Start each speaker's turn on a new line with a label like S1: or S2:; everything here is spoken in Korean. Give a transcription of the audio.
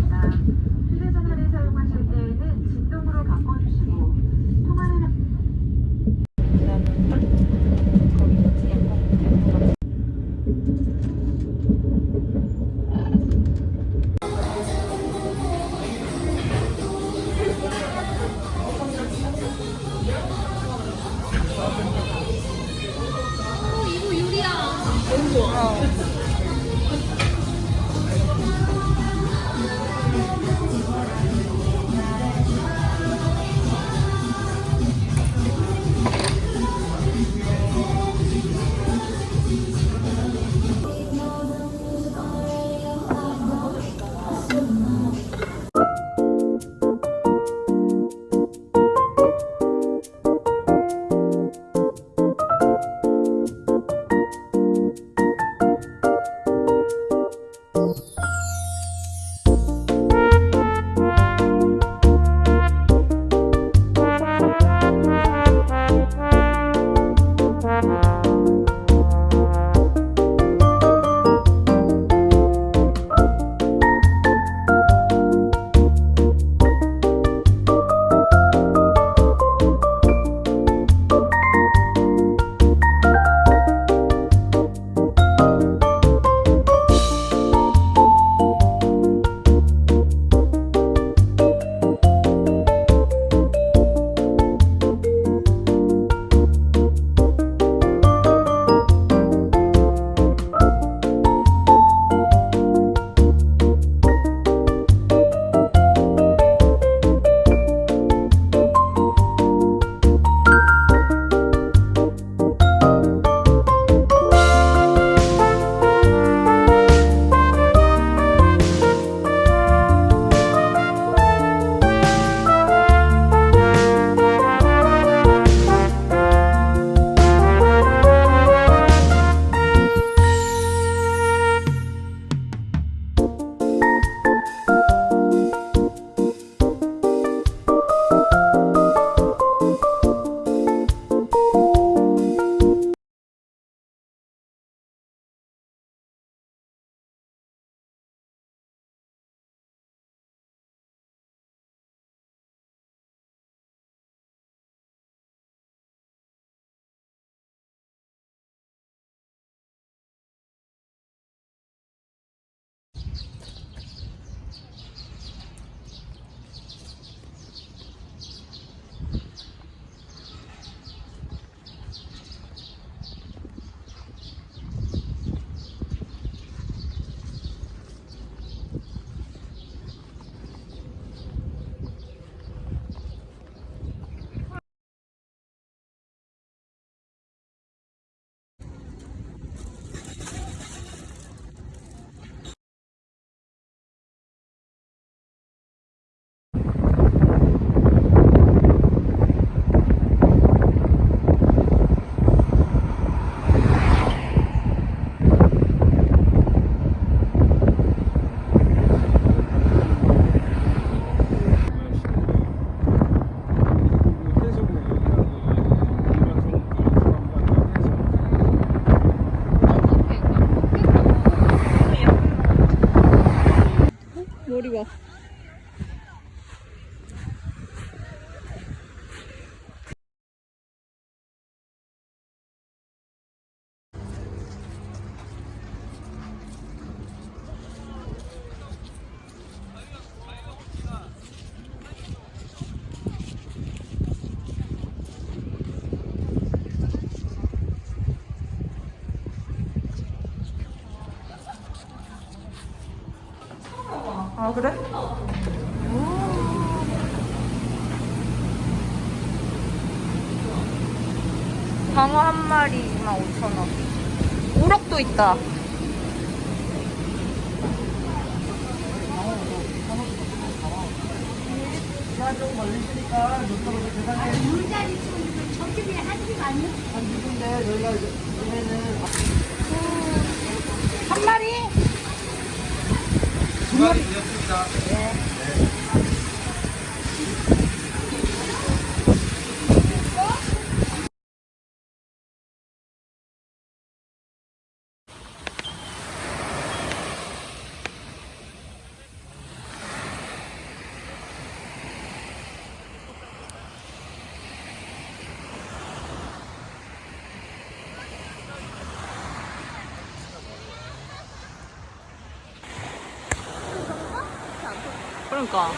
S1: 드립니다. 휴대전화를 사용하실 때에는 진동으로 바꿔주시고 통화를 오 이거 유리야 어. 머리 봐. 어, 그래? 방어 한 마리 25,000원 우럭도 있다 물자리 치 저쪽에 한집 아니요? 한집데 저희가 요즘에는 るんか